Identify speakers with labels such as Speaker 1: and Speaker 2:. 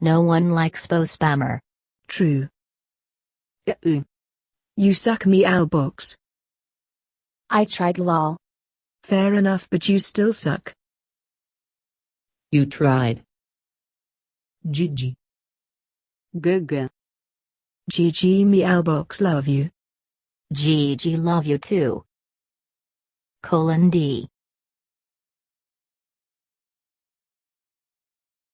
Speaker 1: No one likes Bo Spammer.
Speaker 2: True. Uh-uh. You suck me albox.
Speaker 3: I tried lol.
Speaker 2: Fair enough but you still suck.
Speaker 4: You tried.
Speaker 2: GG.
Speaker 5: GG.
Speaker 2: GG me albox love you.
Speaker 1: GG love you too. Colon D.